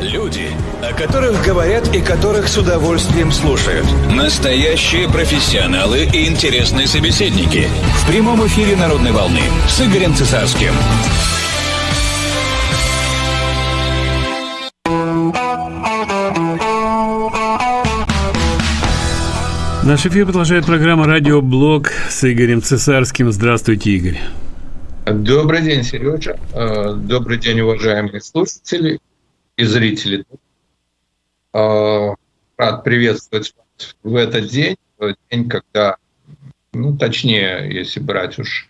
Люди, о которых говорят и которых с удовольствием слушают. Настоящие профессионалы и интересные собеседники. В прямом эфире «Народной волны» с Игорем Цесарским. Наш эфир продолжает программа «Радиоблог» с Игорем Цесарским. Здравствуйте, Игорь. Добрый день, Сережа. Э, добрый день, уважаемые слушатели и зрители. Э, рад приветствовать вас в этот день, день, когда, ну, точнее, если брать уж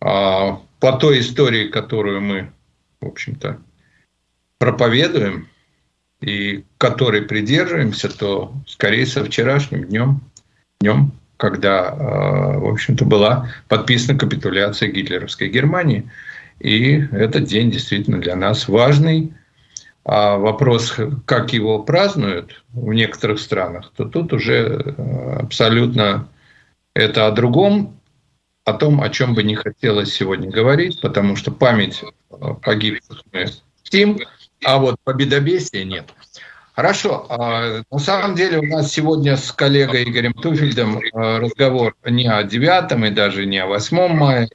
э, по той истории, которую мы, в общем-то, проповедуем и которой придерживаемся, то скорее со вчерашним днем, днем когда, э, в общем-то, была подписана капитуляция гитлеровской Германии. И этот день действительно для нас важный. А вопрос, как его празднуют в некоторых странах, то тут уже э, абсолютно это о другом, о том, о чем бы не хотелось сегодня говорить, потому что память погибших мы чтим, а вот победобесия нет. Хорошо. А, на самом деле у нас сегодня с коллегой Игорем Туфельдом а, разговор не о 9 и даже не о 8 мая,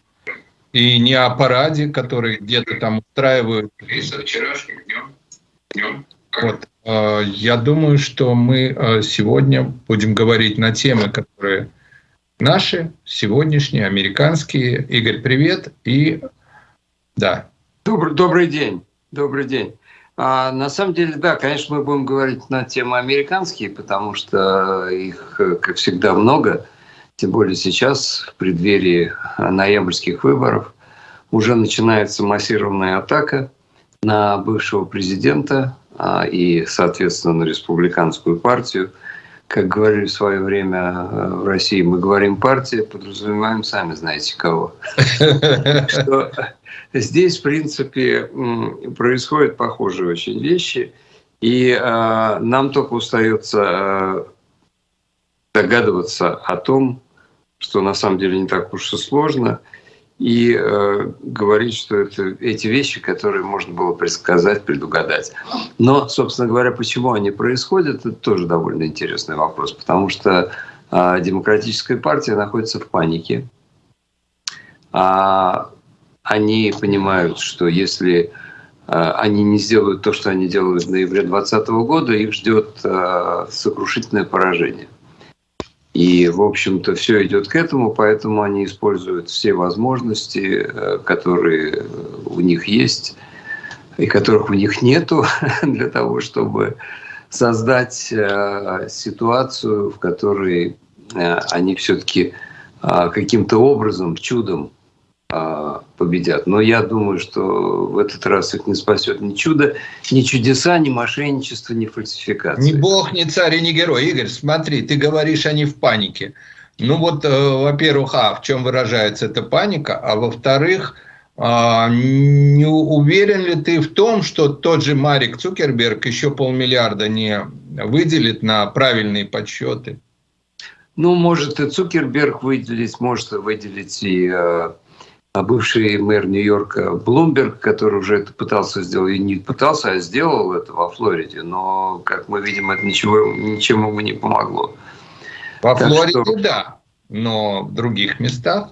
и не о параде, который где-то там устраивают. И вчерашним днем. Вот. А, я думаю, что мы сегодня будем говорить на темы, которые наши, сегодняшние, американские. Игорь, привет. И да. Добрый, добрый день. Добрый день. А, на самом деле, да, конечно, мы будем говорить на темы американские, потому что их, как всегда, много. Тем более сейчас, в преддверии ноябрьских выборов, уже начинается массированная атака на бывшего президента а, и, соответственно, на республиканскую партию. Как говорили в свое время э, в России, мы говорим партия, подразумеваем сами знаете кого. Здесь, в принципе, происходят похожие очень вещи, и э, нам только остается э, догадываться о том, что на самом деле не так уж и сложно, и э, говорить, что это эти вещи, которые можно было предсказать, предугадать. Но, собственно говоря, почему они происходят, это тоже довольно интересный вопрос, потому что э, демократическая партия находится в панике. А они понимают, что если э, они не сделают то, что они делают в ноябре 2020 года, их ждет э, сокрушительное поражение. И, в общем-то, все идет к этому, поэтому они используют все возможности, э, которые у них есть и которых у них нету, для того, чтобы создать ситуацию, в которой они все-таки каким-то образом, чудом победят. Но я думаю, что в этот раз их не спасет ни чудо, ни чудеса, ни мошенничество, ни фальсификация. Ни бог, ни царь, ни герой. Игорь, смотри, ты говоришь, они в панике. Ну вот, э, во-первых, а в чем выражается эта паника, а во-вторых, а, не уверен ли ты в том, что тот же Марик Цукерберг еще полмиллиарда не выделит на правильные подсчеты? Ну, может и Цукерберг выделить, может выделить и э, а бывший мэр Нью-Йорка Блумберг, который уже это пытался сделать, и не пытался, а сделал это во Флориде, но, как мы видим, это ничего, ничем ему не помогло. Во так Флориде, что... да, но в других местах.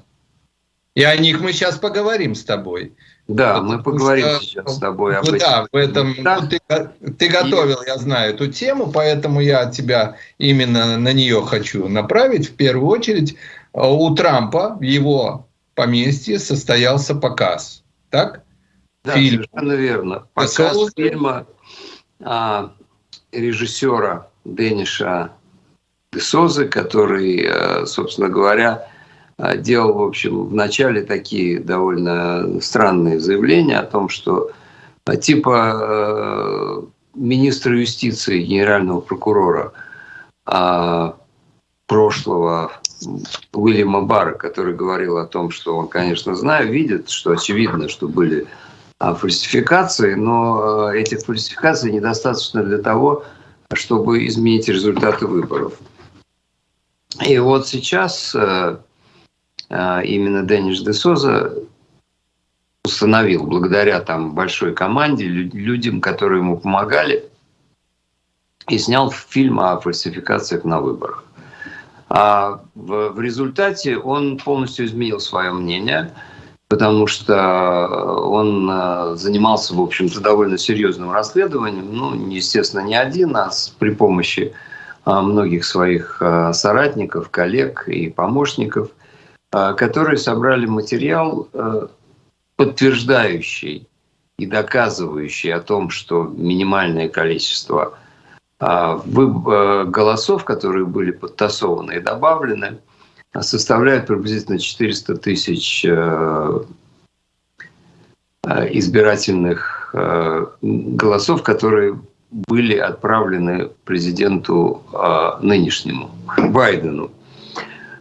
И о них мы сейчас поговорим с тобой. Да, Потому мы поговорим что, сейчас с тобой об этом. Да, в этом да. Ну, ты, ты готовил, и... я знаю, эту тему, поэтому я тебя именно на нее хочу направить. В первую очередь, у Трампа, его поместье состоялся показ. Так? Да, Фильм. совершенно верно. Показ Десоуза. фильма а, режиссера Дениша Десозы, который, а, собственно говоря, а, делал, в общем, в начале такие довольно странные заявления о том, что а, типа министра юстиции, генерального прокурора прошлого Уильяма Барра, который говорил о том, что он, конечно, знает, видит, что очевидно, что были а, фальсификации, но а, этих фальсификаций недостаточно для того, чтобы изменить результаты выборов. И вот сейчас а, именно Дениш де Соза установил благодаря там большой команде, людям, которые ему помогали, и снял фильм о фальсификациях на выборах. А в, результате он полностью изменил свое мнение, потому что он э, занимался, в общем-то, довольно серьезным расследованием, ну, естественно, не один, а при помощи а, многих своих а, соратников, коллег и помощников, которые собрали материал, подтверждающий и доказывающий о том, что минимальное количество голосов, которые были подтасованы и добавлены, составляет приблизительно 400 тысяч избирательных голосов, которые были отправлены президенту а, нынешнему, Байдену.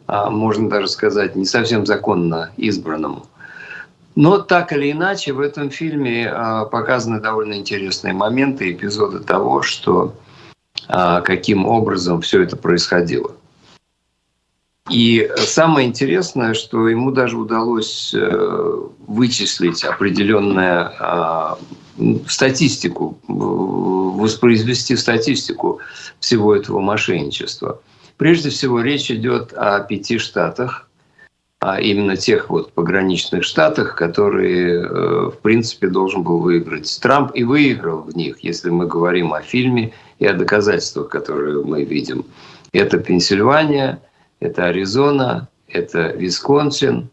А, можно даже сказать, не совсем законно избранному. Но так или иначе, в этом фильме а, показаны довольно интересные моменты, эпизоды того, что а, каким образом все это происходило. И самое интересное, что ему даже удалось э, вычислить определенное а, статистику, воспроизвести статистику всего этого мошенничества. Прежде всего речь идет о пяти штатах, а именно тех вот пограничных штатах, которые, э, в принципе, должен был выиграть Трамп и выиграл в них, если мы говорим о фильме и о доказательствах, которые мы видим. Это Пенсильвания, это Аризона, это Висконсин,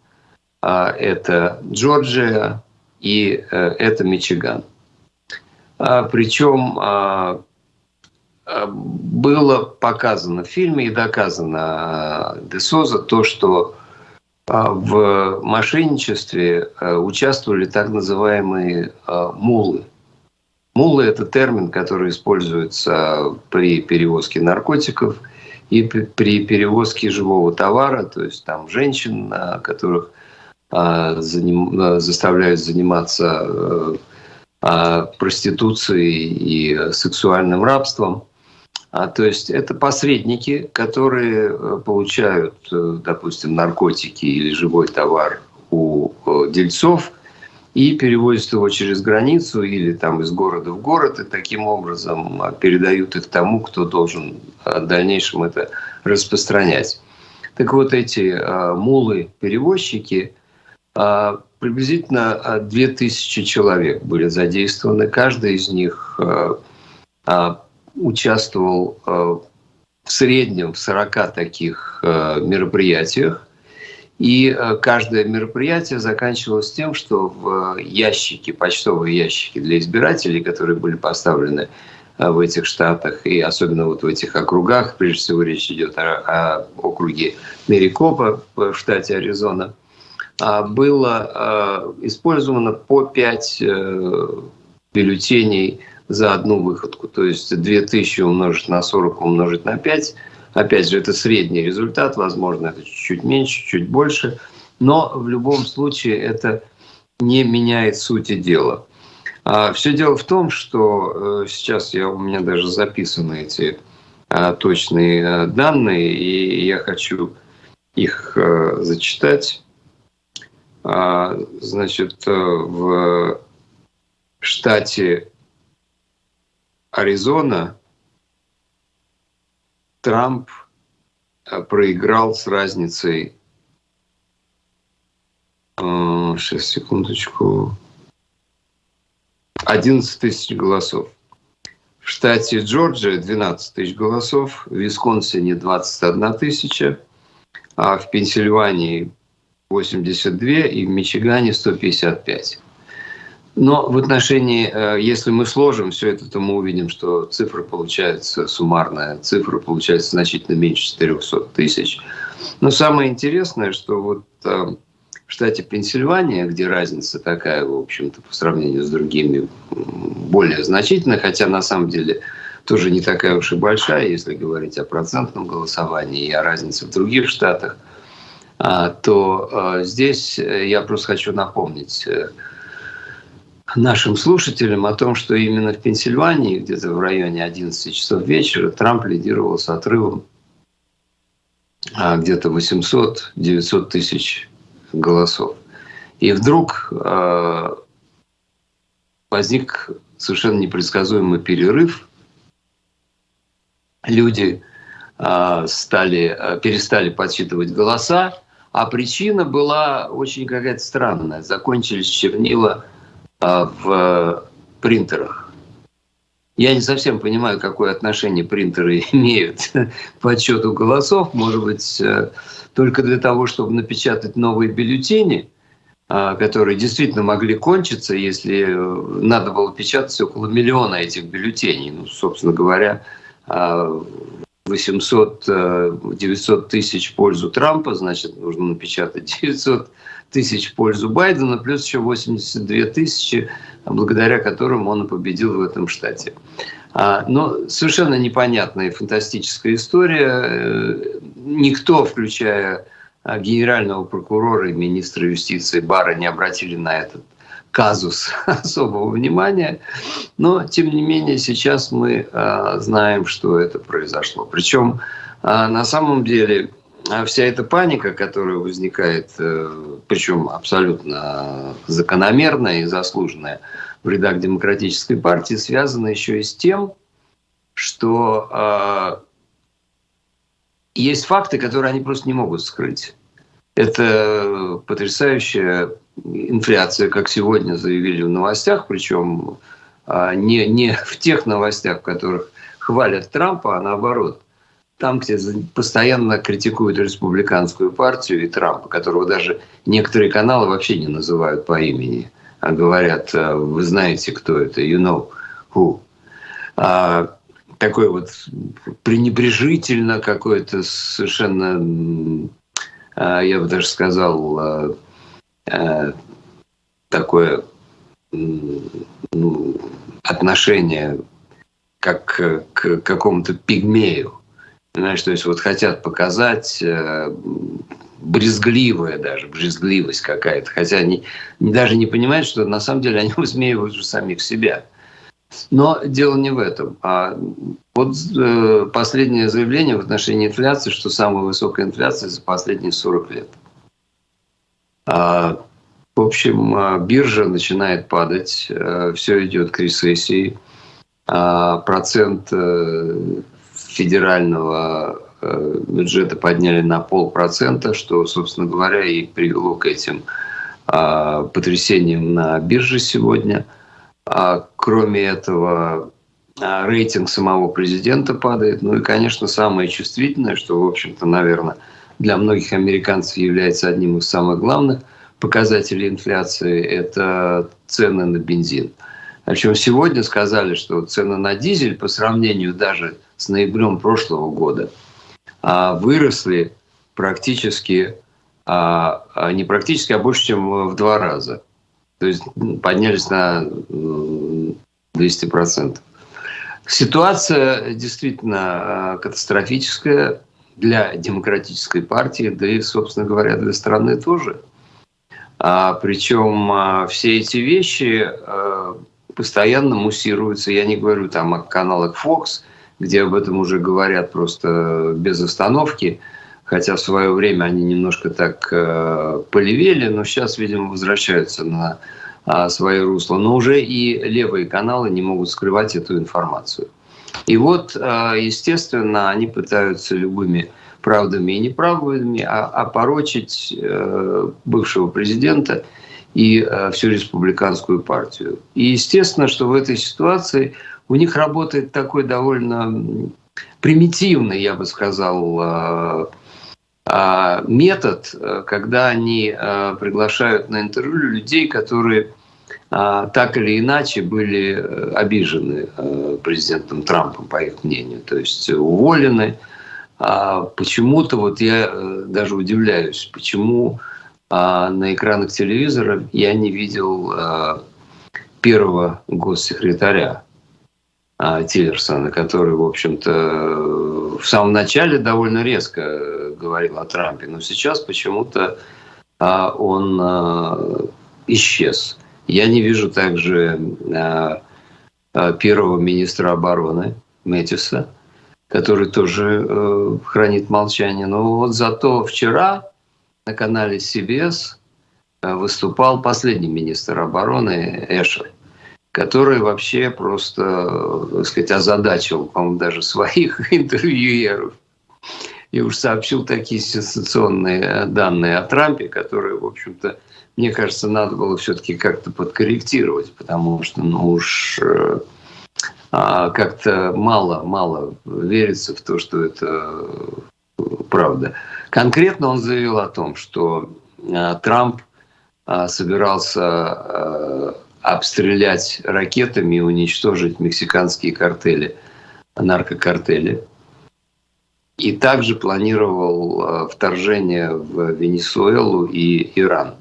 а это Джорджия и э, это Мичиган. А, Причем а, было показано в фильме и доказано Десоза то, что в мошенничестве участвовали так называемые мулы. Мулы – это термин, который используется при перевозке наркотиков – и при перевозке живого товара, то есть там женщин, которых а, заставляют заниматься э, а, проституцией и сексуальным рабством. А, то есть это посредники, которые э, получают, э, допустим, наркотики или живой товар у дельцов – и перевозят его через границу или там из города в город, и таким образом а, передают их тому, кто должен а, в дальнейшем это распространять. Так вот, эти а, мулы-перевозчики, приблизительно 2000 человек были задействованы. Каждый из них участвовал в среднем в 40 таких мероприятиях. И э, каждое мероприятие заканчивалось тем, что в ящики, почтовые ящики для избирателей, которые были поставлены э, в этих штатах, и особенно вот в этих округах, прежде всего речь идет о, о округе Мерикопа в штате Аризона, было э, использовано по 5 бюллетеней за одну выходку. То есть 2000 умножить на 40 умножить на 5 – Опять же, это средний результат, возможно, это чуть меньше, чуть больше, но в любом случае это не меняет сути дела. А все дело в том, что э, сейчас я, у меня даже записаны эти а, точные э, данные, и я хочу их э, зачитать. А, значит, в штате Аризона Трамп э, проиграл с разницей, сейчас, э, секундочку, 11 тысяч голосов. В штате Джорджия 12 тысяч голосов, в Висконсине 21 тысяча, а в Пенсильвании 82 и в Мичигане 155. Но в отношении, э, если мы сложим все это, то мы увидим, что цифра получается, суммарная цифра получается значительно меньше 400 тысяч. Но самое интересное, что вот э, в штате Пенсильвания, где разница такая, в общем-то, по сравнению с другими, более значительная, хотя на самом деле тоже не такая уж и большая, если говорить о процентном голосовании и о разнице в других штатах, а, то э, здесь я просто хочу напомнить нашим слушателям о том, что именно в Пенсильвании, где-то в районе 11 часов вечера, Трамп лидировал с отрывом а, где-то 800-900 тысяч голосов. И вдруг э, возник совершенно непредсказуемый перерыв. Люди э, стали, перестали подсчитывать голоса, а причина была очень какая-то странная. Закончились чернила в принтерах. Я не совсем понимаю, какое отношение принтеры имеют к подсчету голосов. Может быть, э, только для того, чтобы напечатать новые бюллетени, э, которые действительно могли кончиться, если э, надо было печатать около миллиона этих бюллетеней. Ну, собственно говоря, 800-900 тысяч в пользу Трампа, значит, нужно напечатать 900 тысяч в пользу Байдена, плюс еще 82 тысячи, благодаря которым он победил в этом штате. А, но совершенно непонятная и фантастическая история. Э, никто, включая а, генерального прокурора и министра юстиции Бара, не обратили на этот казус особого внимания. Но, тем не менее, сейчас мы э, знаем, что это произошло. Причем, на самом деле, а вся эта паника, которая возникает, э, причем абсолютно закономерная и заслуженная в рядах демократической партии, связана еще и с тем, что э, есть факты, которые они просто не могут скрыть. Это потрясающая инфляция, как сегодня заявили в новостях, причем э, не, не в тех новостях, в которых хвалят Трампа, а наоборот – там, где постоянно критикуют республиканскую партию и Трампа, которого даже некоторые каналы вообще не называют по имени, а говорят, «Э, вы знаете, кто это, you know who. А, такой вот пренебрежительно какое-то совершенно, а, я бы даже сказал, а, а, такое ну, отношение как к какому-то пигмею Понимаешь, то есть вот хотят показать э, брезгливая даже, брезгливость какая-то. Хотя они даже не понимают, что на самом деле они высмеивают же самих себя. Но дело не в этом. А вот э, последнее заявление в отношении инфляции, что самая высокая инфляция за последние 40 лет. А, в общем, а, биржа начинает падать, э, все идет к рецессии. А, процент э, федерального э, бюджета подняли на полпроцента, что, собственно говоря, и привело к этим а, потрясениям на бирже сегодня. А кроме этого, а, рейтинг самого президента падает. Ну и, конечно, самое чувствительное, что, в общем-то, наверное, для многих американцев является одним из самых главных показателей инфляции, это цены на бензин. Причем сегодня сказали, что цены на дизель по сравнению даже с ноябрем прошлого года а, выросли практически, а, а, не практически, а больше, чем в два раза. То есть поднялись на 200%. Ситуация действительно катастрофическая для демократической партии, да и, собственно говоря, для страны тоже. А, причем все эти вещи постоянно муссируются. Я не говорю там о каналах Fox, где об этом уже говорят просто без остановки, хотя в свое время они немножко так э, полевели, но сейчас, видимо, возвращаются на э, свое русло. Но уже и левые каналы не могут скрывать эту информацию. И вот, э, естественно, они пытаются любыми правдами и неправдами опорочить э, бывшего президента – и э, всю республиканскую партию. И естественно, что в этой ситуации у них работает такой довольно примитивный, я бы сказал, э, э, метод, когда они приглашают на интервью людей, которые так или иначе были обижены президентом Трампом, по их мнению, то есть уволены. Почему-то, вот я даже удивляюсь, почему а на экранах телевизора я не видел а, первого госсекретаря а, Тиллерсона, который, в общем-то, в самом начале довольно резко говорил о Трампе, но сейчас почему-то а, он а, исчез. Я не вижу также а, а, первого министра обороны Мэтиса, который тоже э, хранит молчание. Но вот зато вчера на канале CBS выступал последний министр обороны Эшер, который вообще просто, так сказать, озадачил, по-моему, даже своих интервьюеров. И уж сообщил такие сенсационные данные о Трампе, которые, в общем-то, мне кажется, надо было все-таки как-то подкорректировать, потому что, ну уж э, а, как-то мало-мало верится в то, что это правда. Конкретно он заявил о том, что э, Трамп э, собирался обстрелять ракетами и уничтожить мексиканские картели, наркокартели. И также планировал вторжение в Венесуэлу и Иран.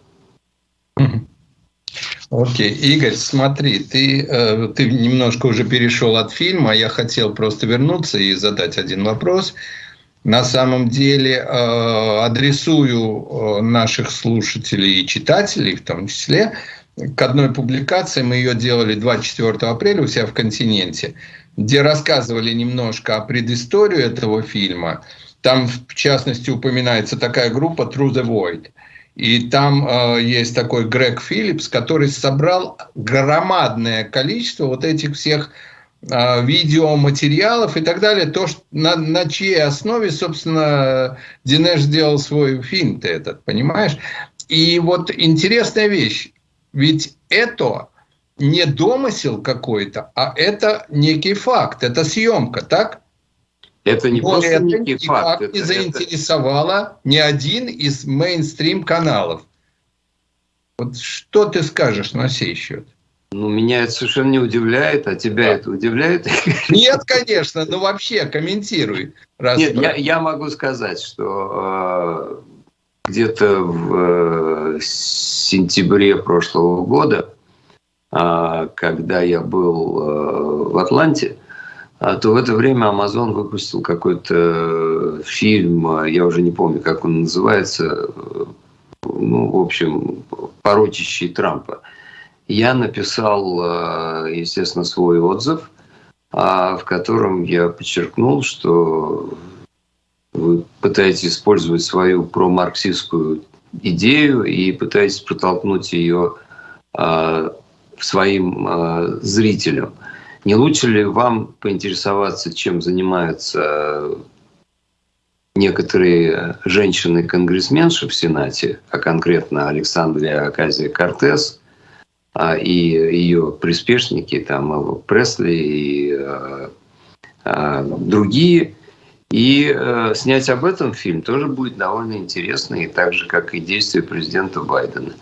Окей, Игорь, смотри, ты, э, ты немножко уже перешел от фильма, я хотел просто вернуться и задать один вопрос. На самом деле э, адресую э, наших слушателей и читателей в том числе к одной публикации, мы ее делали 24 апреля у себя в «Континенте», где рассказывали немножко о предыстории этого фильма. Там, в частности, упоминается такая группа «Through the Void». И там э, есть такой Грег Филлипс, который собрал громадное количество вот этих всех э, видеоматериалов и так далее, то, что, на, на чьей основе, собственно, Динеш сделал свой фильм-то этот, понимаешь? И вот интересная вещь, ведь это не домысел какой-то, а это некий факт, это съемка, так? Это не Но просто это некий факт. не Это, это, заинтересовало ни один из мейнстрим каналов. Вот что ты скажешь на сей счет? ну, меня это совершенно не удивляет, а тебя Да. это удивляет? Нет, конечно, но вообще комментируй. Раз Нет, я, я могу сказать, что э, где-то в э, сентябре прошлого года, э, когда я был э, в Атланте, а, то в это время Amazon выпустил какой-то фильм, э, я уже не помню, как он называется, ну, в общем, порочащий Трампа. Я написал, э, естественно, свой отзыв, а, в котором я подчеркнул, что вы пытаетесь использовать свою промарксистскую идею и пытаетесь протолкнуть ее а, своим а, зрителям. Не лучше ли вам поинтересоваться, чем занимаются некоторые женщины-конгрессменши в Сенате, а конкретно Александрия Аказия Кортес а, и ее приспешники, там Элва Пресли и а, а, другие, и э, снять об этом фильм тоже будет довольно интересно, и так же, как и действия президента Байдена.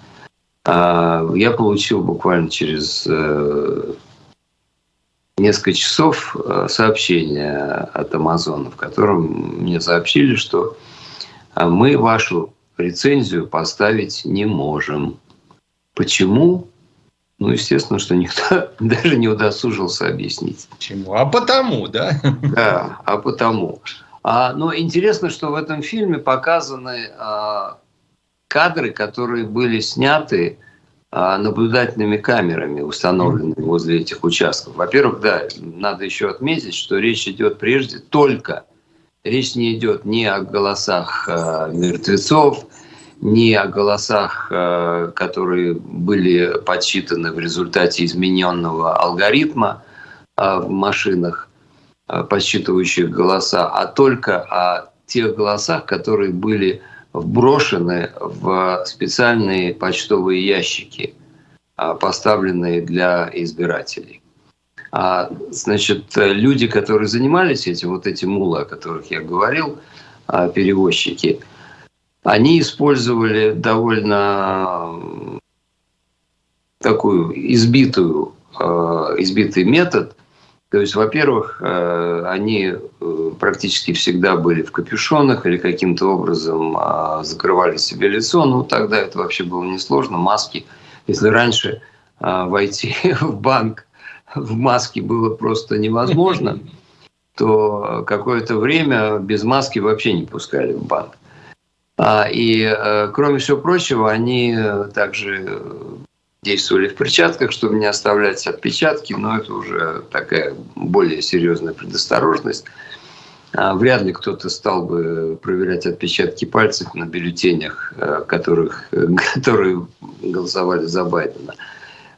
А, я получил буквально через э, несколько часов э, сообщение от Амазона, в котором мне сообщили, что а, мы вашу рецензию поставить не можем. Почему? Ну, естественно, что никто даже не удосужился объяснить. Почему? А потому, да? Да, а потому. А, но интересно, что в этом фильме показаны а, кадры, которые были сняты а, наблюдательными камерами, установленными возле этих участков. Во-первых, да, надо еще отметить, что речь идет прежде только, речь не идет ни о голосах а, мертвецов, ни о голосах, а, которые были подсчитаны в результате измененного алгоритма а, в машинах, а, подсчитывающих голоса, а только о тех голосах, которые были вброшены в специальные почтовые ящики, поставленные для избирателей. А, значит, люди, которые занимались этим, вот эти мулы, о которых я говорил, перевозчики, они использовали довольно такую избитую, а, избитый метод. То есть, во-первых, э, они э, практически всегда были в капюшонах или каким-то образом закрывали себе лицо. Ну, тогда это вообще было несложно. Маски. Если раньше войти в банк в маске было просто невозможно, то какое-то время без маски вообще не пускали в банк. А, И, э, кроме всего прочего, они э, также действовали в перчатках, чтобы не оставлять отпечатки, но это уже такая более серьезная предосторожность. а, вряд ли кто-то стал бы проверять отпечатки пальцев на бюллетенях, э, которых, которые голосовали за Байдена.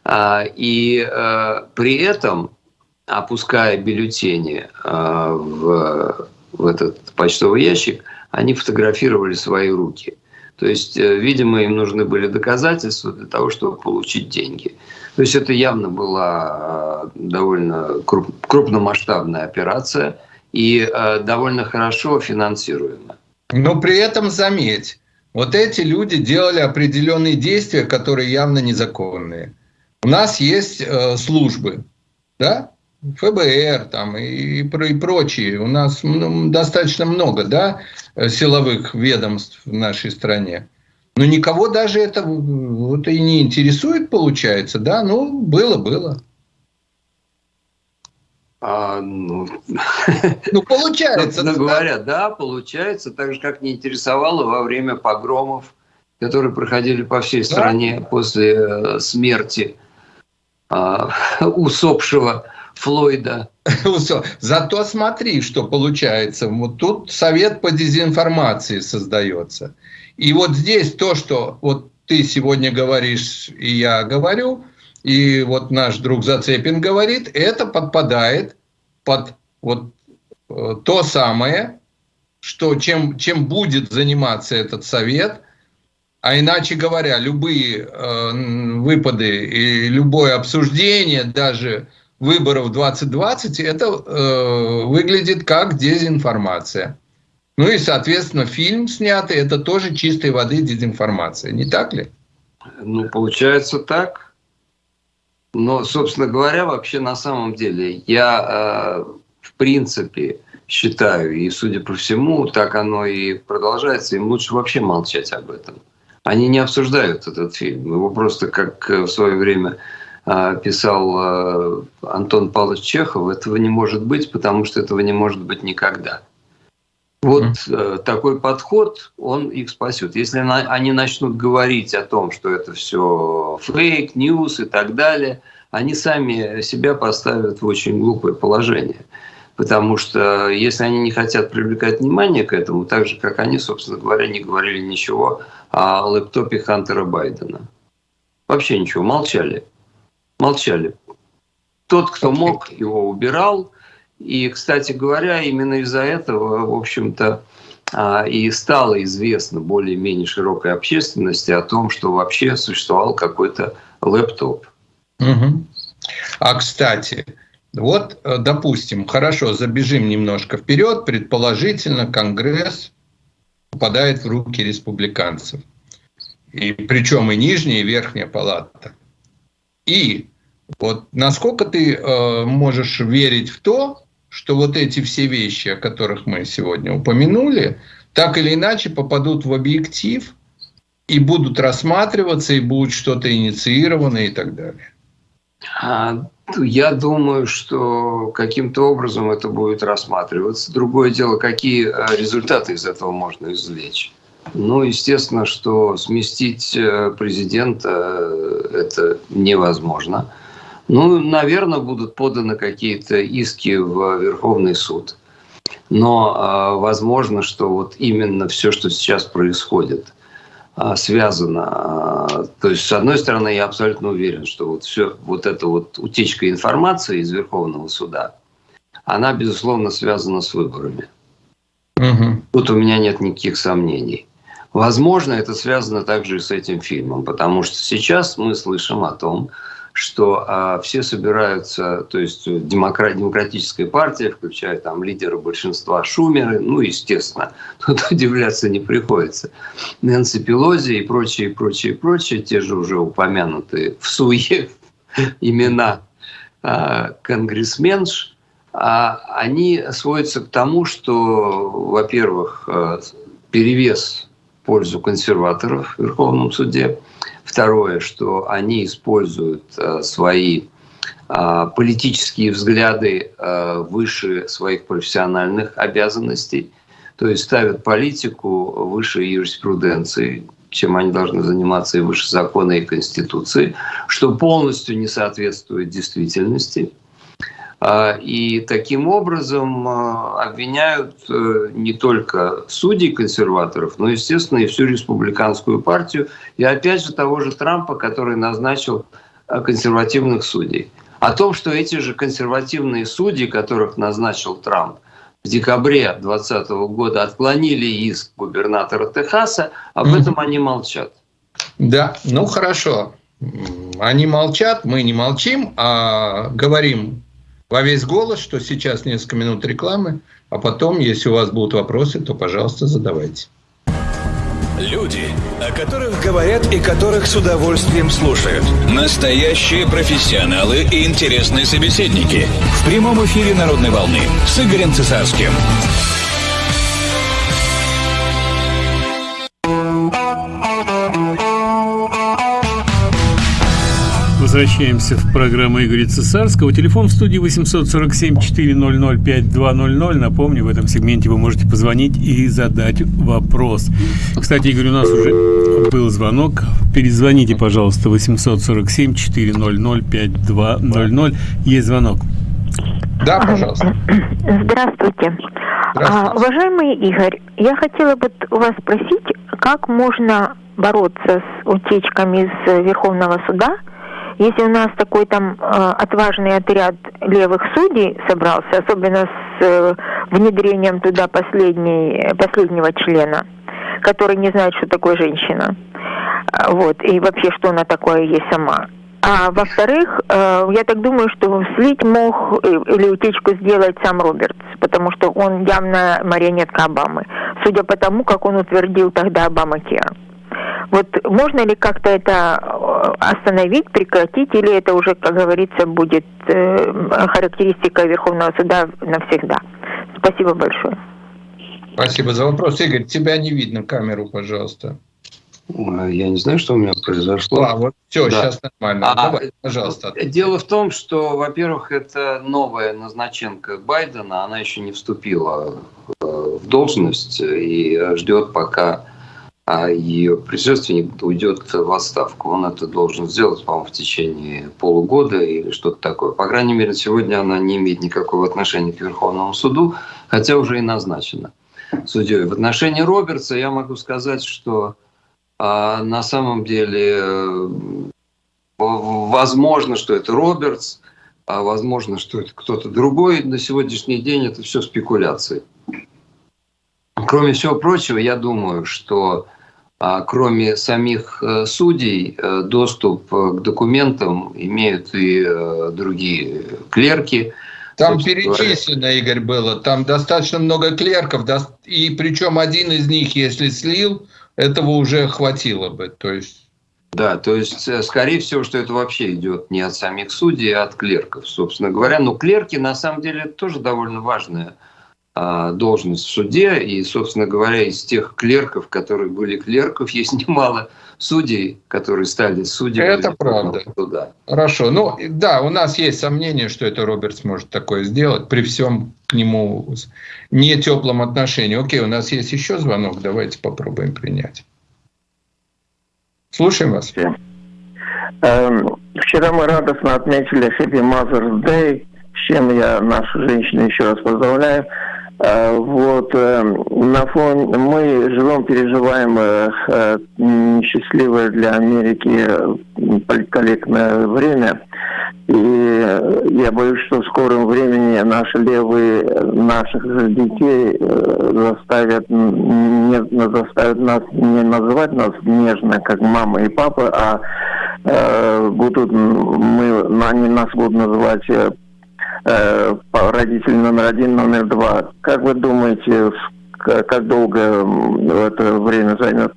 А, и э, при этом, опуская бюллетени э, в, в этот почтовый ящик, они фотографировали свои руки. То есть, видимо, им нужны были доказательства для того, чтобы получить деньги. То есть это явно была довольно крупномасштабная операция – и э, довольно хорошо финансируемо. Но при этом заметь, вот эти люди делали определенные действия, которые явно незаконные. У нас есть э, службы, да, ФБР там и, и, прочие. У нас ну, достаточно много, да, силовых ведомств в нашей стране. Но никого даже это вот и не интересует, получается, да? Ну, было, было. А, ну, ну, получается. Ну, говоря, да, получается, так же, как не интересовало во время погромов, которые проходили по всей стране да? после э, смерти а, усопшего Флойда. Зато смотри, что получается. Вот тут совет по дезинформации создается. И вот здесь то, что вот ты сегодня говоришь, и я говорю – и вот наш друг Зацепин говорит, это подпадает под вот э, то самое, что чем, чем будет заниматься этот совет, а иначе говоря, любые э, выпады и любое обсуждение, даже выборов 2020, это э, выглядит как дезинформация. Ну и, соответственно, фильм снятый, это тоже чистой воды дезинформация, не так ли? Ну, получается так. Но, собственно говоря, вообще на самом деле я, э, в принципе, считаю, и судя по всему, так оно и продолжается, им лучше вообще молчать об этом. Они не обсуждают этот фильм. Его просто, как в свое время э, писал э, Антон Павлович Чехов, этого не может быть, потому что этого не может быть никогда. Вот mm. такой подход, он их спасет. Если они начнут говорить о том, что это все фейк, ньюс и так далее, они сами себя поставят в очень глупое положение. Потому что если они не хотят привлекать внимание к этому, так же, как они, собственно говоря, не говорили ничего о лэптопе Хантера Байдена. Вообще ничего, молчали. Молчали. Тот, кто мог, его убирал – и, кстати говоря, именно из-за этого, в общем-то, а, и стало известно более-менее широкой общественности о том, что вообще существовал какой-то лэптоп. Угу. А, кстати, вот, э, допустим, хорошо, забежим немножко вперед, предположительно, Конгресс попадает в руки республиканцев. И причем и нижняя, и верхняя палата. И вот насколько ты э, можешь верить в то, что вот эти все вещи, о которых мы сегодня упомянули, так или иначе попадут в объектив и будут рассматриваться, и будет что-то инициировано и так далее. А, я думаю, что каким-то образом это будет рассматриваться. Другое дело, какие а, результаты из этого можно извлечь. Ну, естественно, что сместить э, президента э, это невозможно. Ну, наверное, будут поданы какие-то иски в Верховный суд. Но э, возможно, что вот именно все, что сейчас происходит, э, связано. Э, то есть, с одной стороны, я абсолютно уверен, что вот все, вот эта вот утечка информации из Верховного суда, она, безусловно, связана с выборами. Угу. Тут у меня нет никаких сомнений. Возможно, это связано также и с этим фильмом, потому что сейчас мы слышим о том, что а, все собираются, то есть демократ, демократическая партия, включая там лидера большинства Шумеры, ну, естественно, тут удивляться не приходится, Нэнси Пелози и прочие, прочие, прочие, те же уже упомянутые в суе имена а, конгрессменш, а, они сводятся к тому, что, во-первых, а, перевес пользу консерваторов в Верховном суде – Второе, что они используют э, свои э, политические взгляды э, выше своих профессиональных обязанностей, то есть ставят политику выше юриспруденции, чем они должны заниматься и выше закона и конституции, что полностью не соответствует действительности. И таким образом обвиняют не только судей консерваторов, но, естественно, и всю республиканскую партию, и опять же того же Трампа, который назначил консервативных судей. О том, что эти же консервативные судьи, которых назначил Трамп, в декабре 2020 года отклонили иск губернатора Техаса, об этом они молчат. Да, ну хорошо. Они молчат, мы не молчим, а говорим во весь голос, что сейчас несколько минут рекламы, а потом, если у вас будут вопросы, то, пожалуйста, задавайте. Люди, о которых говорят и которых с удовольствием слушают. Настоящие профессионалы и интересные собеседники. В прямом эфире «Народной волны» с Игорем Цесарским. Возвращаемся в программу Игоря Цесарского. Телефон в студии 847-400-5200. Напомню, в этом сегменте вы можете позвонить и задать вопрос. Кстати, Игорь, у нас уже был звонок. Перезвоните, пожалуйста, 847-400-5200. Есть звонок. Да, пожалуйста. Здравствуйте. А, уважаемый Игорь, я хотела бы у вас спросить, как можно бороться с утечками из Верховного суда – если у нас такой там э, отважный отряд левых судей собрался, особенно с э, внедрением туда последней, последнего члена, который не знает, что такое женщина, э, вот, и вообще, что она такое есть сама. А во-вторых, э, я так думаю, что слить мог э, или утечку сделать сам Робертс, потому что он явно марионетка Обамы, судя по тому, как он утвердил тогда Обама Кера. Вот можно ли как-то это э, остановить, прекратить, или это уже, как говорится, будет э, характеристика Верховного суда навсегда? Спасибо большое. Спасибо за вопрос. Игорь, тебя не видно, камеру, пожалуйста. Я не знаю, что у меня произошло. А, вот все, да. сейчас нормально. А, Давай, пожалуйста. Дело в том, что, во-первых, это новая назначенка Байдена, она еще не вступила э, в должность и ждет, пока а ее предшественник уйдет в отставку. Он это должен сделать, по-моему, в течение полугода или что-то такое. По крайней мере, сегодня она не имеет никакого отношения к Верховному суду, хотя уже и назначена судьей. В отношении Робертса я могу сказать, что а, на самом деле э, возможно, что это Робертс, а возможно, что это кто-то другой. На сегодняшний день это все спекуляции. Кроме всего прочего, я думаю, что кроме самих э, судей, э, доступ э, к документам имеют и другие клерки. Там перечислено, говоря. Игорь, было. Там достаточно много клерков, и причем один из них, если слил, этого уже хватило бы. То есть да, то есть, скорее всего, что это вообще идет не от самих судей, а от клерков, собственно говоря. Но клерки, на самом деле, тоже довольно важная а, должность в суде. И, собственно говоря, из тех клерков, которые были клерков, есть немало судей, которые стали судьями. Это правда. Туда. Хорошо. Ну, да, у нас есть сомнение, что это Роберт сможет такое сделать при всем к нему не теплом отношении. Окей, у нас есть еще звонок, давайте попробуем принять. Слушаем вас. Эм, вчера мы радостно отметили Happy Mother's Day, с чем я нашу женщину еще раз поздравляю. Э, вот э, на фоне мы живем, переживаем э, несчастливое для Америки политкорректное время. И я боюсь, что в скором времени наши левые наших же детей заставят, не, заставят нас не называть нас нежно, как мама и папа, а будут мы, они нас будут называть э, родитель номер один, номер два. Как вы думаете, как долго это время займет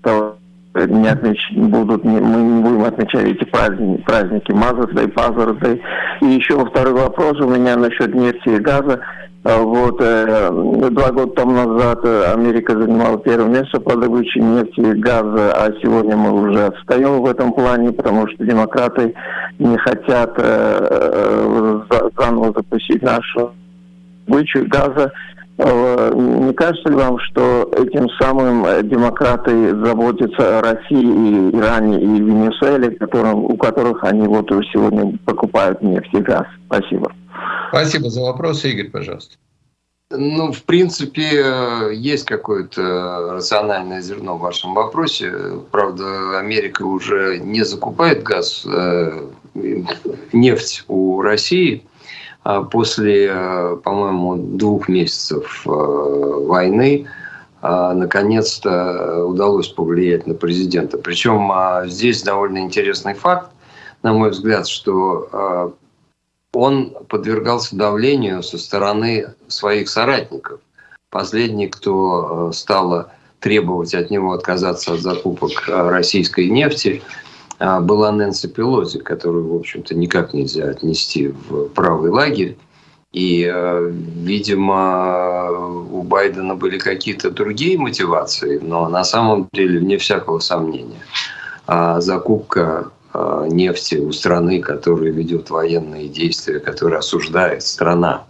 не отмеч... будут, не... мы не будем отмечать эти праздники, праздники Father's Day. И еще второй вопрос у меня насчет нефти и газа. А вот э, два года тому назад э, Америка занимала первое место по добыче нефти и газа, а сегодня мы уже отстаем в этом плане, потому что демократы не хотят э, заново запустить нашу добычу газа. Не кажется ли вам, что этим самым демократы заботятся о России, и Иране и Венесуэле, которым, у которых они вот сегодня покупают нефть и газ? Спасибо. Спасибо за вопрос, Игорь, пожалуйста. Ну, в принципе, есть какое-то рациональное зерно в вашем вопросе. Правда, Америка уже не закупает газ, э, нефть у России. А после, э, по-моему, двух месяцев э, войны наконец-то удалось повлиять на президента. Причем здесь довольно интересный факт, на мой взгляд, что он подвергался давлению со стороны своих соратников. Последний, кто э, стала требовать от него отказаться от закупок э, российской нефти, э, была Нэнси Пелози, которую, в общем-то, никак нельзя отнести в правый лагерь. И, видимо, у Байдена были какие-то другие мотивации, но на самом деле, вне всякого сомнения, закупка Э, нефти у страны, которая ведет военные действия, которая осуждает страна,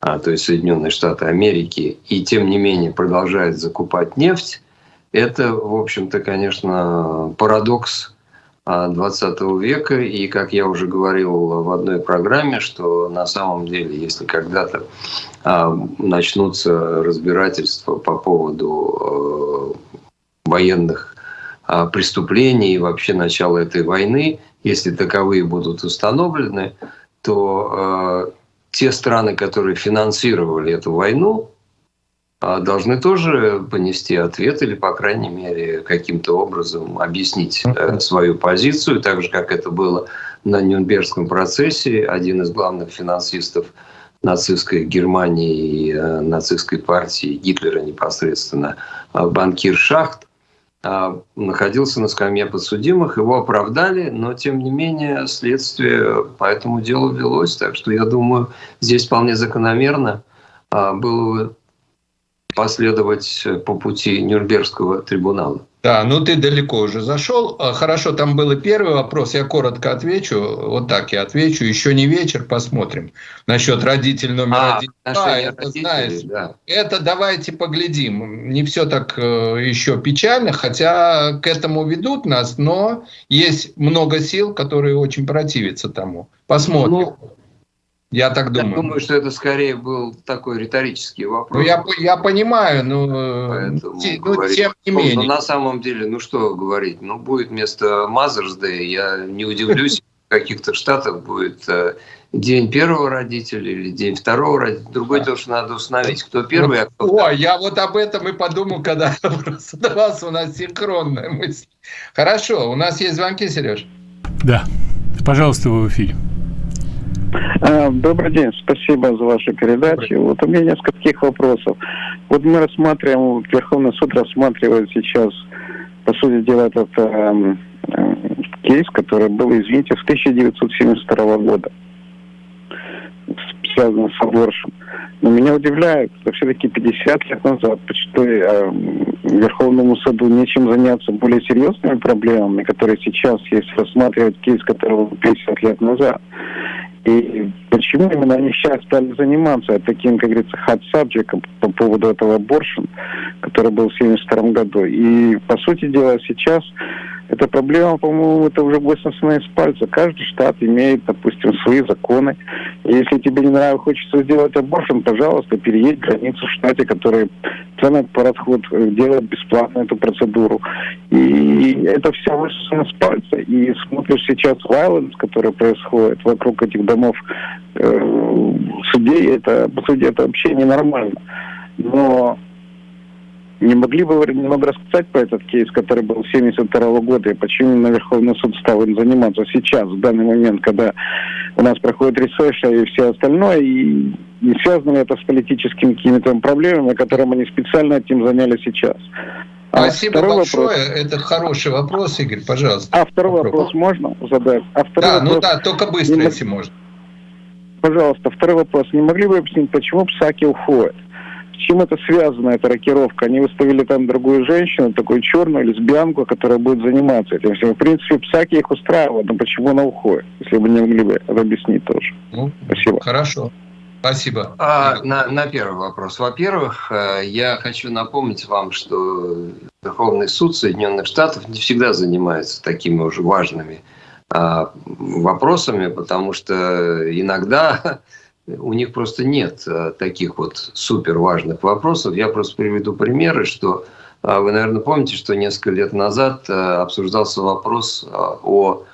а, то есть Соединенные Штаты Америки, и тем не менее продолжает закупать нефть, это, в общем-то, конечно, парадокс 20 а, века. И, как я уже говорил в одной программе, что на самом деле, если когда-то а, начнутся разбирательства по поводу э, военных а, преступлений и вообще начала этой войны, если таковые будут установлены, то э, те страны, которые финансировали эту войну, должны тоже понести ответ или, по крайней мере, каким-то образом объяснить э, свою позицию, так же, как это было на Нюрнбергском процессе. Один из главных финансистов нацистской Германии и э, нацистской партии Гитлера непосредственно, э, банкир Шахт, а, находился на скамье подсудимых, его оправдали, но тем не менее следствие по этому делу велось, так что я думаю, здесь вполне закономерно а, было последовать по пути Нюрнбергского трибунала. Да, ну ты далеко уже зашел. А, хорошо, там был первый вопрос, я коротко отвечу. Вот так я отвечу. Еще не вечер, посмотрим. Насчет родитель номер а, один. Да, это, знаешь, да. это давайте поглядим. Не все так э, еще печально, хотя к этому ведут нас, но есть много сил, которые очень противятся тому. Посмотрим. Ну, я так думаю. Я думаю, что это скорее был такой риторический вопрос. Ну, я, я понимаю, но Поэтому те, ну, тем не ну, менее. Но на самом деле, ну что говорить, ну будет вместо Mother's Day, я не удивлюсь, в каких-то штатах будет э, день первого родителя или день второго родителя. Другой да. тоже надо установить, кто первый, а кто второй. О, я вот об этом и подумал, когда задавался у нас синхронная мысль. Хорошо, у нас есть звонки, Сереж? Да, пожалуйста, вы в эфире. А, добрый день, спасибо за вашу передачу. Вот у меня несколько таких вопросов. Вот мы рассматриваем, Верховный суд рассматривает сейчас, по сути дела, этот э, э, кейс, который был, извините, с 1972 года, связан с аборшем. Но меня удивляет, что все-таки 50 лет назад почти э, Верховному суду нечем заняться более серьезными проблемами, которые сейчас есть, рассматривать кейс, который был 50 лет назад. И почему именно они сейчас стали заниматься таким, как говорится, hot subject по поводу этого аборшн, который был в 1972 году. И, по сути дела, сейчас эта проблема, по-моему, это уже высосана из пальца. Каждый штат имеет, допустим, свои законы. Если тебе не нравится, хочется сделать аборшн, пожалуйста, переедь границу в штате, который ценный пароход э, делает бесплатно эту процедуру. И это все высосано с пальца. И смотришь сейчас violence, который происходит вокруг этих домов э, судей, это, по сути, это вообще ненормально. Но не могли бы вы немного рассказать про этот кейс, который был с 72 года, и почему на Верховный суд стал им заниматься сейчас, в данный момент, когда у нас проходит research и все остальное, и не связано ли это с политическими какими-то проблемами, которым они специально этим заняли сейчас? А Спасибо большое. Вопрос. Это хороший вопрос, Игорь, пожалуйста. А второй Попробуй. вопрос можно задать? А второй да, ну вопрос... ну да, только быстро, не... если можно. Пожалуйста, второй вопрос. Не могли бы объяснить, почему псаки уходят? С чем это связано, эта рокировка? Они выставили там другую женщину, такую черную лесбиянку, которая будет заниматься этим всем. В принципе, Псаки их устраивают, но почему она уходит? Если бы не могли бы это объяснить тоже. Ну, Спасибо. Хорошо. Спасибо. А, на, на первый вопрос. Во-первых, э, я хочу напомнить вам, что Верховный суд Соединенных Штатов не всегда занимается такими уже важными вопросами, потому что иногда у них просто нет а, таких вот супер важных вопросов. Я просто приведу примеры, что а, вы, наверное, помните, что несколько лет назад а, обсуждался вопрос а, о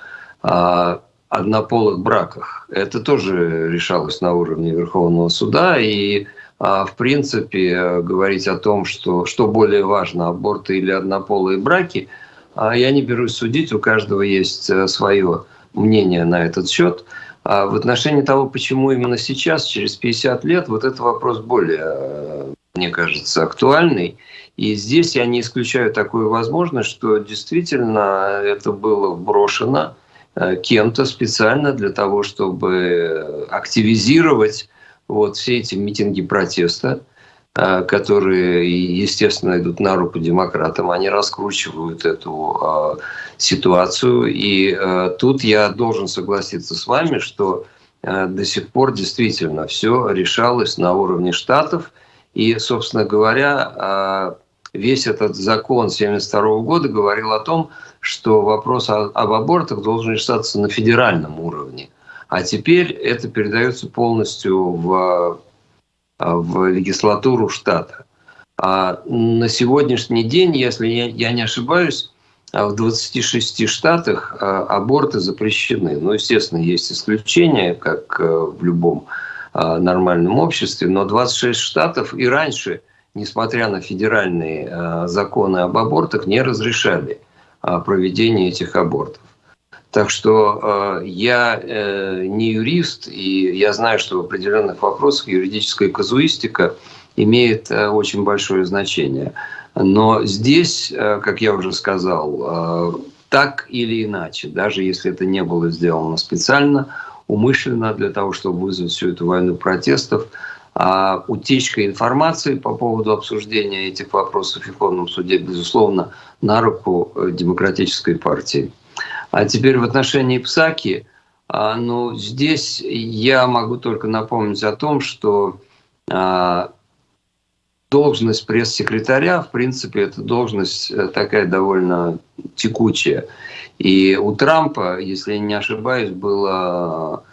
а, однополых браках. Это тоже решалось на уровне Верховного суда, и а, в принципе говорить о том, что, что более важно, аборты или однополые браки, а, я не берусь судить, у каждого есть э, свое мнение на этот счет. А в отношении того, почему именно сейчас, через 50 лет, вот этот вопрос более, э, мне кажется, актуальный. И здесь я не исключаю такую возможность, что действительно это было брошено Э, кем-то специально для того, чтобы активизировать вот все эти митинги протеста, которые, естественно, идут на руку демократам, они раскручивают эту э, ситуацию. И тут я должен согласиться с вами, что до сих пор действительно все решалось на уровне штатов. И, собственно говоря, весь этот закон 1972 года говорил о том, что вопрос об абортах должен решаться на федеральном уровне. А теперь это передается полностью в, в легислатуру штата. А на сегодняшний день, если я, я не ошибаюсь, в 26 штатах а, аборты запрещены. Ну, естественно, есть исключения, как э, в любом а, нормальном обществе, но 26 штатов и раньше, несмотря на федеральные а, законы об абортах, не разрешали проведения этих абортов. Так что э, я э, не юрист, и я знаю, что в определенных вопросах юридическая казуистика имеет э, очень большое значение. Но здесь, э, как я уже сказал, э, так или иначе, даже если это не было сделано специально, умышленно для того, чтобы вызвать всю эту войну протестов, а утечка информации по поводу обсуждения этих вопросов в Верховном суде, безусловно, на руку э, демократической партии. А теперь в отношении Псаки, а, ну, здесь я могу только напомнить о том, что а, должность пресс-секретаря, в принципе, это должность э, такая довольно текучая. И у Трампа, если я не ошибаюсь, было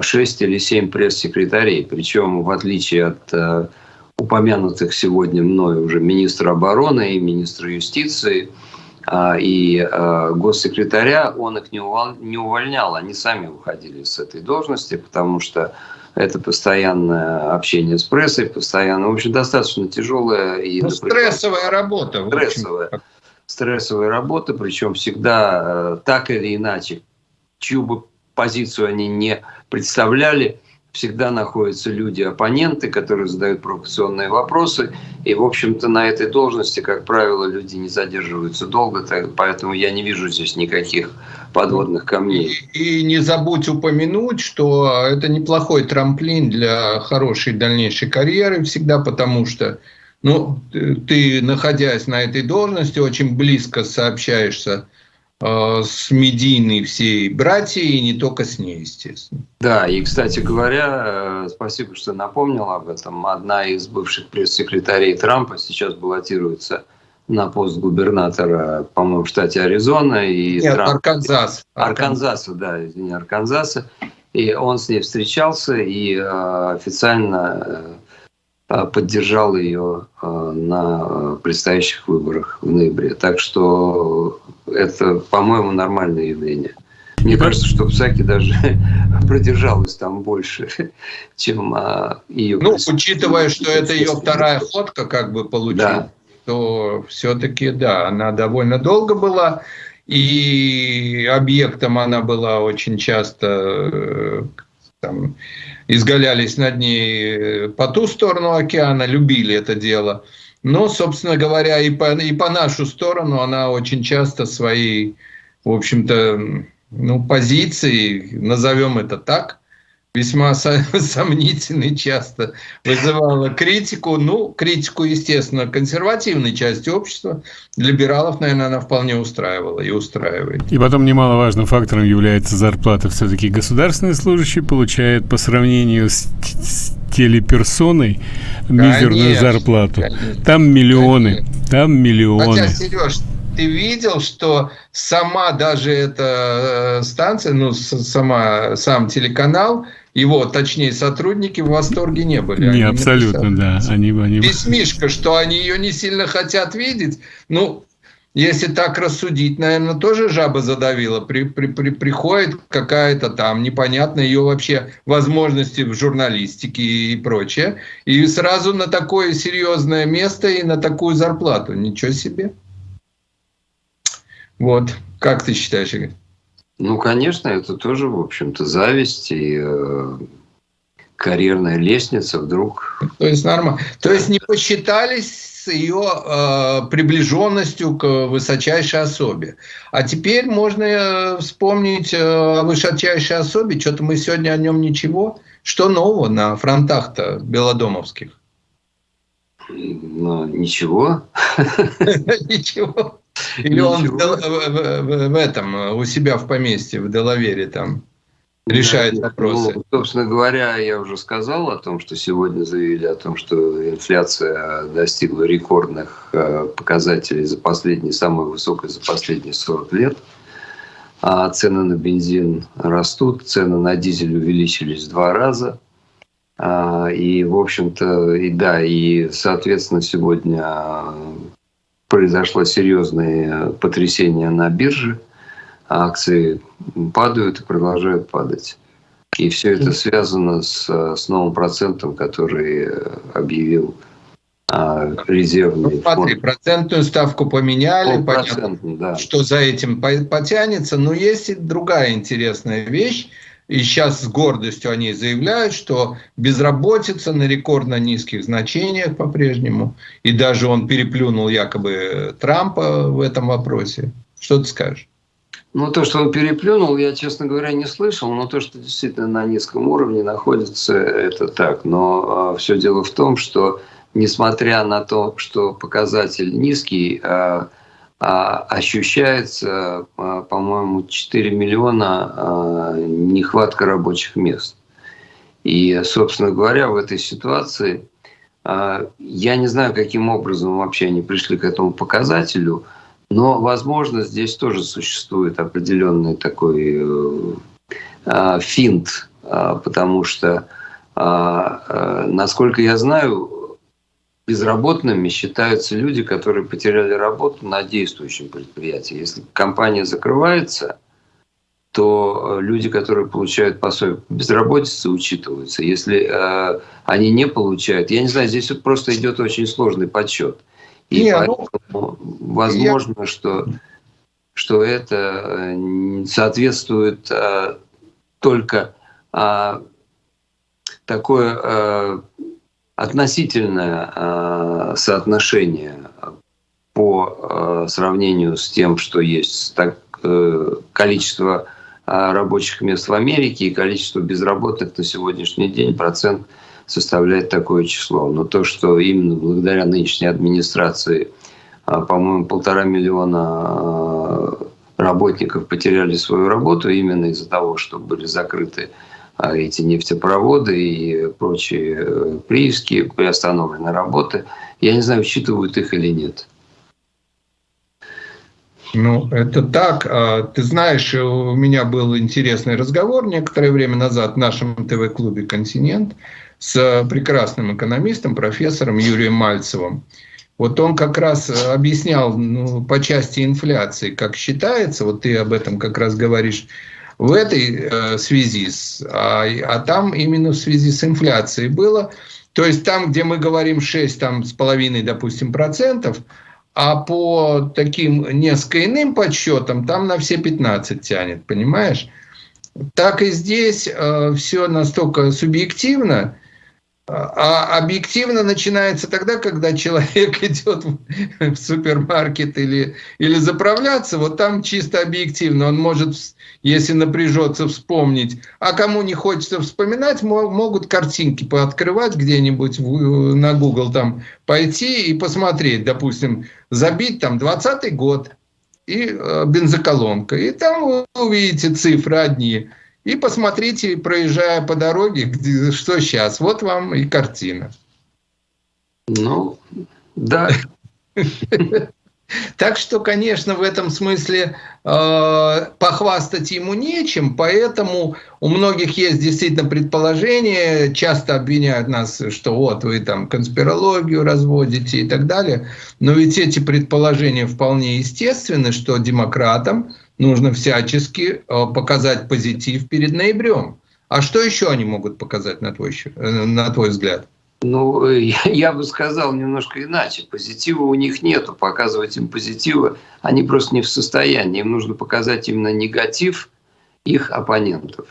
6 или 7 пресс-секретарей. Причем, в отличие от э, упомянутых сегодня мной уже министра обороны и министра юстиции а, и э, госсекретаря, он их не увольнял, они сами уходили с этой должности, потому что это постоянное общение с прессой, постоянно, в общем, достаточно тяжелая и... Ну, стрессовая работа. Стрессовая. Стрессовая работа, причем всегда э, так или иначе, чью бы позицию они не представляли. Всегда находятся люди-оппоненты, которые задают провокационные вопросы. И, в общем-то, на этой должности, как правило, люди не задерживаются долго, поэтому я не вижу здесь никаких подводных камней. И, не забудь упомянуть, что это неплохой трамплин для хорошей дальнейшей карьеры всегда, потому что ну, ты, находясь на этой должности, очень близко сообщаешься с медийной всей братьей, и не только с ней, естественно. Да, и, кстати говоря, э, спасибо, что напомнил об этом. Одна из бывших пресс-секретарей Трампа сейчас баллотируется на пост губернатора, по-моему, в штате Аризона. И Нет, Трамп... Арканзас. Арканзаса, да, извини, Арканзаса. И он с ней встречался и э, официально э, поддержал ее э, на предстоящих выборах в ноябре. Так что это, по-моему, нормальное явление. Мне кажется, что Псаки даже продержалась там больше, чем а, ее... Ну, учитывая, что это ее вторая ходка как бы получилась, да. то все-таки, да, она довольно долго была, и объектом она была очень часто, э, там, изгалялись над ней по ту сторону океана, любили это дело – но, собственно говоря, и по, и по нашу сторону она очень часто свои, в общем-то, ну, позиции, назовем это так, весьма сомнительной часто вызывала критику. Ну, критику, естественно, консервативной части общества. Либералов, наверное, она вполне устраивала и устраивает. И потом немаловажным фактором является зарплата. Все-таки государственный служащий получает по сравнению с, с телеперсоной мизерную конечно, зарплату. Конечно, там миллионы, конечно. там миллионы. Хотя, Сереж, ты видел, что сама даже эта э, станция, ну, сама, сам телеканал его, точнее, сотрудники в восторге не были. Не, они абсолютно, написали. да. Они, они... Письмишко, что они ее не сильно хотят видеть. Ну, если так рассудить, наверное, тоже жаба задавила. При, при, при, приходит какая-то там непонятная ее вообще возможности в журналистике и прочее. И сразу на такое серьезное место и на такую зарплату. Ничего себе. Вот. Как ты считаешь, Игорь? Ну, конечно, это тоже, в общем-то, зависть и э, карьерная лестница вдруг. То есть нормально. То есть не посчитались с ее э, приближенностью к высочайшей особе. А теперь можно э, вспомнить э, о высочайшей особе. Что-то мы сегодня о нем ничего. Что нового на фронтах-то белодомовских? Ну, ничего. Ничего. Или он в этом, у себя в поместье, в Делавере там решает вопросы. Ну, собственно говоря, я уже сказал о том, что сегодня заявили о том, что инфляция достигла рекордных э, показателей за последние, самой высокой за последние 40 лет. А цены на бензин растут, цены на дизель увеличились в два раза. А, и, в общем-то, и да, и, соответственно, сегодня произошло серьезное потрясение на бирже – акции падают и продолжают падать. И все это связано с, с новым процентом, который объявил а, резервный ну, смотри, фонд. процентную ставку поменяли, ну, понятно, да. что за этим потянется. Но есть и другая интересная вещь. И сейчас с гордостью они заявляют, что безработица на рекордно низких значениях по-прежнему. И даже он переплюнул якобы Трампа в этом вопросе. Что ты скажешь? Ну, то, что он переплюнул, я, честно говоря, не слышал, но то, что действительно на низком уровне находится, это так. Но э, все дело в том, что несмотря на то, что показатель низкий, э, ощущается, э, по-моему, 4 миллиона э, нехватка рабочих мест. И, собственно говоря, в этой ситуации э, я не знаю, каким образом вообще они пришли к этому показателю – но, возможно, здесь тоже существует определенный такой э, э, финт, э, потому что, насколько я знаю, безработными считаются люди, которые потеряли работу на действующем предприятии. Если компания закрывается, то люди, которые получают пособие по безработице, учитываются. Если э, они не получают, я не знаю, здесь вот просто идет очень сложный подсчет. И не, ну, поэтому ну, возможно, я... что, что это э, соответствует а, только а, такое а, относительное а, соотношение по а, сравнению с тем, что есть так, а, количество рабочих мест в Америке и количество безработных на сегодняшний день процент – составляет такое число. Но то, что именно благодаря нынешней администрации, по-моему, полтора миллиона работников потеряли свою работу именно из-за того, что были закрыты эти нефтепроводы и прочие э, прииски, приостановлены работы. Я не знаю, учитывают их или нет. Ну, это так. Ты знаешь, у меня был интересный разговор некоторое время назад в нашем ТВ-клубе «Континент» с прекрасным экономистом, профессором Юрием Мальцевым. Вот он как раз объяснял ну, по части инфляции, как считается, вот ты об этом как раз говоришь, в этой э, связи, с, а, а там именно в связи с инфляцией было, то есть там, где мы говорим 6 там, с половиной, допустим, процентов, а по таким несколько иным подсчетам там на все 15 тянет, понимаешь? Так и здесь э, все настолько субъективно, а объективно начинается тогда, когда человек идет в супермаркет или, или заправляться, вот там чисто объективно он может, если напряжется, вспомнить. А кому не хочется вспоминать, могут картинки пооткрывать где-нибудь на Google там пойти и посмотреть, допустим, забить там 20 год и э, бензоколонка. И там вы увидите цифры одни – и посмотрите, проезжая по дороге, где, что сейчас. Вот вам и картина. Ну, да. Так что, конечно, в этом смысле э, похвастать ему нечем, поэтому у многих есть действительно предположение, часто обвиняют нас, что вот вы там конспирологию разводите и так далее, но ведь эти предположения вполне естественны, что демократам нужно всячески э, показать позитив перед ноябрем. А что еще они могут показать, на твой, э, на твой взгляд? Ну, я бы сказал немножко иначе. Позитива у них нету. Показывать им позитивы они просто не в состоянии. Им нужно показать именно негатив их оппонентов.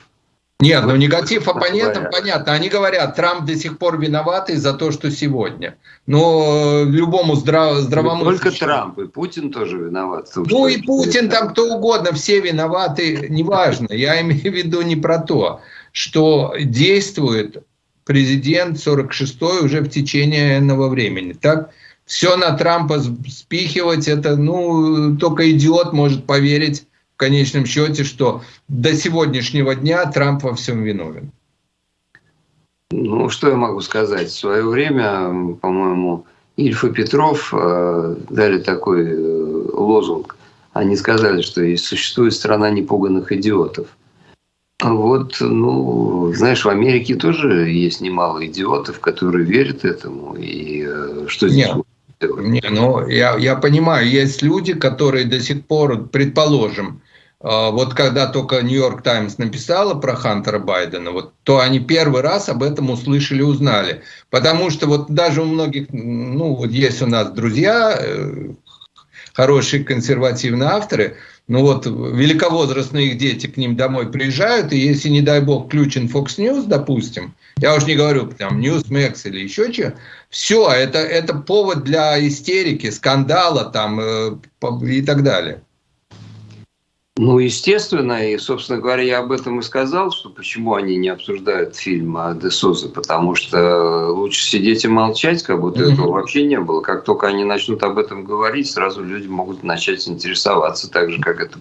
Нет, ну негатив оппонентов понятно. Они говорят, Трамп до сих пор виноватый за то, что сегодня. Но любому здрав, здравомыслящему... Только Трамп, и Путин тоже виноват. Том, ну и Путин, там кто угодно, все виноваты, неважно. Я имею в виду не про то, что действует президент 46-й уже в течение энного времени. Так, все на Трампа спихивать, это, ну, только идиот может поверить в конечном счете, что до сегодняшнего дня Трамп во всем виновен. Ну, что я могу сказать? В свое время, по-моему, Ильф и Петров э, дали такой э, лозунг. Они сказали, что существует страна непуганных идиотов – вот, ну, знаешь, в Америке тоже есть немало идиотов, которые верят этому. И э, что здесь Нет, не, ну, я, я понимаю, есть люди, которые до сих пор, предположим, э, вот когда только Нью-Йорк Таймс написала про Хантера Байдена, вот, то они первый раз об этом услышали, узнали. Потому что вот даже у многих, ну, вот есть у нас друзья, э, хорошие консервативные авторы – ну вот великовозрастные их дети к ним домой приезжают, и если, не дай бог, включен Fox News, допустим, я уж не говорю, там, Newsmax или еще что, все, это, это повод для истерики, скандала там э, и так далее. Ну, естественно, и, собственно говоря, я об этом и сказал, что почему они не обсуждают фильм о Десозе, потому что лучше сидеть и молчать, как будто mm-hmm. этого вообще не было. Как только они начнут об этом говорить, сразу люди могут начать интересоваться, так же, как это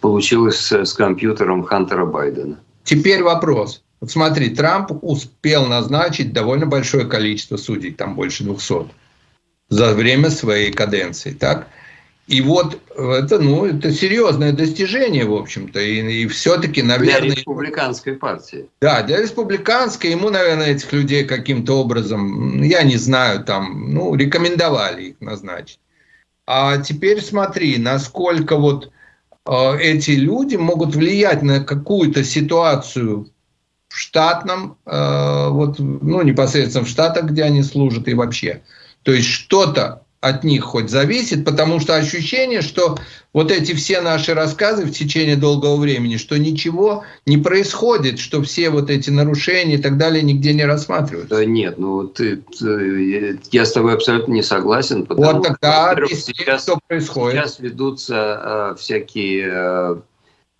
получилось с, с компьютером Хантера Байдена. Теперь вопрос. Вот смотри, Трамп успел назначить довольно большое количество судей, там больше 200, за время своей каденции, так? И вот это, ну, это серьезное достижение, в общем-то. И, и все-таки, наверное... Для республиканской партии. Да, для республиканской. Ему, наверное, этих людей каким-то образом, я не знаю, там, ну, рекомендовали их назначить. А теперь смотри, насколько вот э, эти люди могут влиять на какую-то ситуацию в штатном, э, вот, ну, непосредственно в штатах, где они служат и вообще. То есть что-то от них хоть зависит, потому что ощущение, что вот эти все наши рассказы в течение долгого времени, что ничего не происходит, что все вот эти нарушения и так далее нигде не рассматриваются. Да нет, ну ты, ты я с тобой абсолютно не согласен. Потому вот тогда что, сейчас, что происходит. Сейчас ведутся э, всякие э,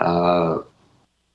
э,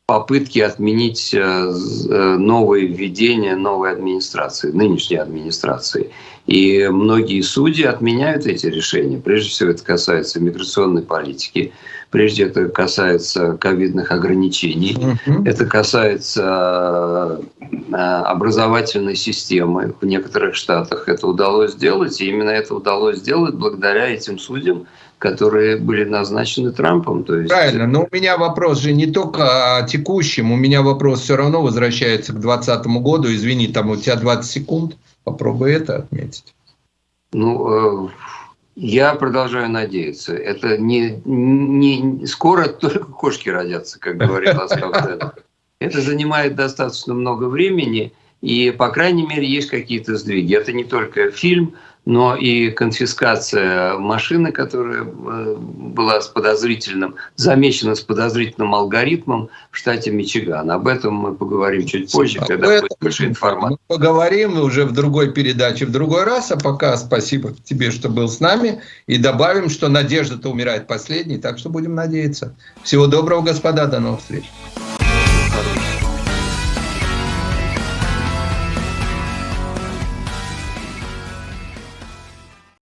попытки отменить э, э, новые введения новой администрации, нынешней администрации. И многие судьи отменяют эти решения. Прежде всего это касается миграционной политики, прежде это касается ковидных ограничений, угу. это касается э, образовательной системы в некоторых штатах. Это удалось сделать, и именно это удалось сделать благодаря этим судьям, которые были назначены Трампом. То есть... Правильно, но у меня вопрос же не только о текущем, у меня вопрос все равно возвращается к 2020 году. Извини, там у тебя 20 секунд, попробуй это отметить. Ну, э, я продолжаю надеяться. Это не, не скоро только кошки родятся, как говорил Ласкав Это занимает достаточно много времени, и, по крайней мере, есть какие-то сдвиги. Это не только фильм, но и конфискация машины, которая э, была с подозрительным, замечена с подозрительным алгоритмом в штате Мичиган. Об этом мы поговорим чуть позже, когда этом будет больше информации. Мы поговорим уже в другой передаче в другой раз, а пока спасибо тебе, что был с нами, и добавим, что надежда-то умирает последней, так что будем надеяться. Всего доброго, господа, до новых встреч.